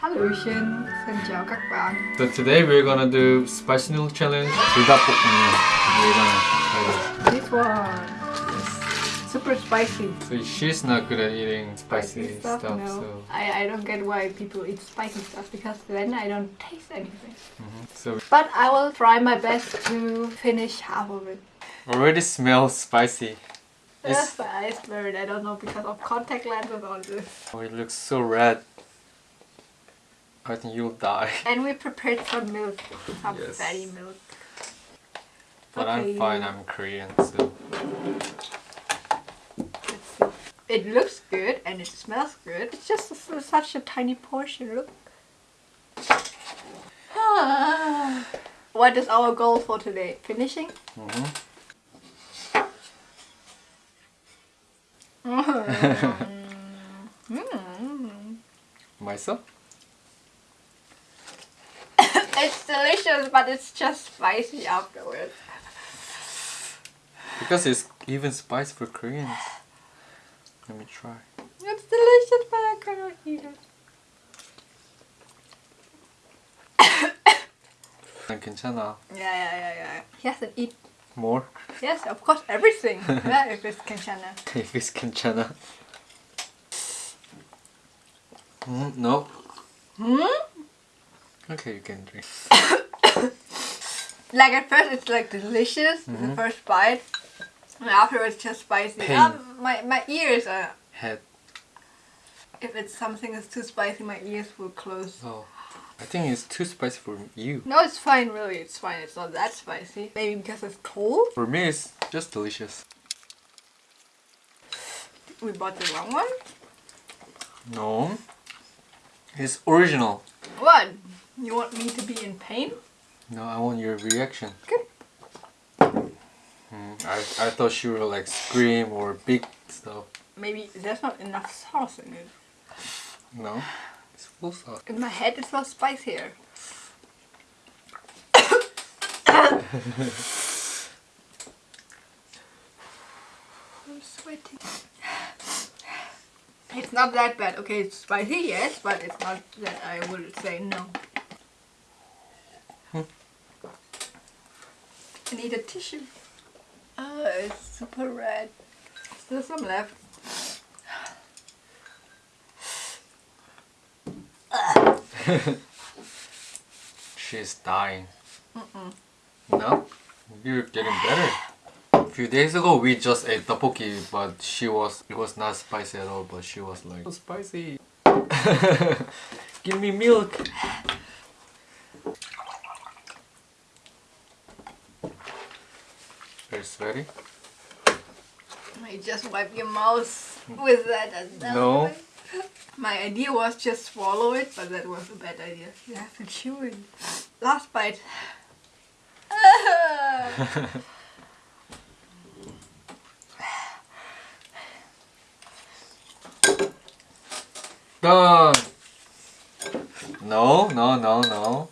Hello Ocean, xin chào các bạn. So today we're gonna do spicy noodle challenge. We're gonna try this. One. Super spicy. So she's not good at eating spicy, spicy stuff, stuff no. so... I, I don't get why people eat spicy stuff because then I don't taste anything. Mm -hmm. so but I will try my best to finish half of it. Already smells spicy. That's my eyes blurred, I don't know because of contact lenses on this. Oh, it looks so red. I think you'll die. And we prepared some milk, some yes. fatty milk. But okay. I'm fine, I'm Korean, so... It looks good and it smells good. It's just such a tiny portion, look. What is our goal for today? Finishing? Mm -hmm. Myself? it's delicious, but it's just spicy afterwards. Because it's even spicy for Koreans. Let me try. It's delicious, but I cannot eat it. 난 괜찮아. Yeah, yeah, yeah, yeah. He hasn't eat. More? Yes, of course, everything. yeah, if it's Kanchana. if it's 괜찮아. Mm, no. Hmm? Okay, you can drink. Like at first, it's like delicious, the first bite, and afterwards, just spicy. Pain. Um, my my ears are. Head. If it's something that's too spicy, my ears will close. Oh. I think it's too spicy for you. No, it's fine. Really, it's fine. It's not that spicy. Maybe because it's cold. For me, it's just delicious. We bought the wrong one. No. It's original. What? You want me to be in pain? No, I want your reaction. Okay. Mm, I, I thought she would like scream or big stuff. Maybe there's not enough sauce in it. No. It's full sauce. In my head, it's not spicier. I'm sweating. It's not that bad. Okay, it's spicy, yes, but it's not that I would say no. Hmm. I need a tissue. Oh, it's super red. Still some left. She's dying. Mm-mm. No? You're getting better. A few days ago we just ate tteokbokki but she was it was not spicy at all but she was like so spicy. Give me milk. Very sweaty. You just wipe your mouth with that. and that No. way. My idea was just swallow it, but that was a bad idea. You have to chew it. Last bite. Done. No, no, no, no.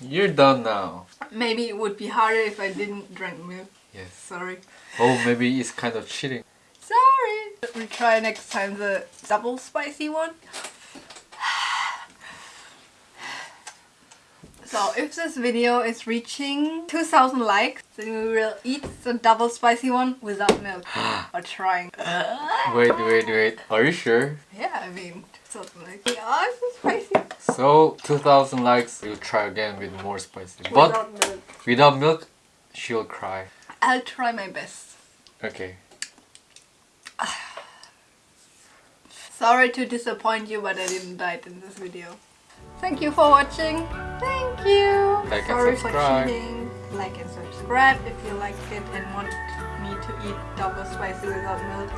You're done now. Maybe it would be harder if I didn't drink milk. Yes. Sorry. Oh, maybe it's kind of cheating. Sorry. We try next time the double spicy one. So if this video is reaching 2000 likes, then we will eat the double spicy one without milk. or trying. Wait, wait, wait. Are you sure? Yeah, I mean, 2000 likes. Yeah, it's so spicy. So, 2000 likes, we'll try again with more spicy. But Without milk. without milk, she'll cry. I'll try my best. Okay. Sorry to disappoint you, but I didn't die in this video. Thank you for watching. Thank you. Like and Sorry subscribe. for cheating. Like and subscribe if you liked it and want me to eat double spicy without milk.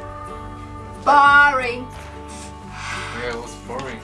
Boring. Yeah, it was boring.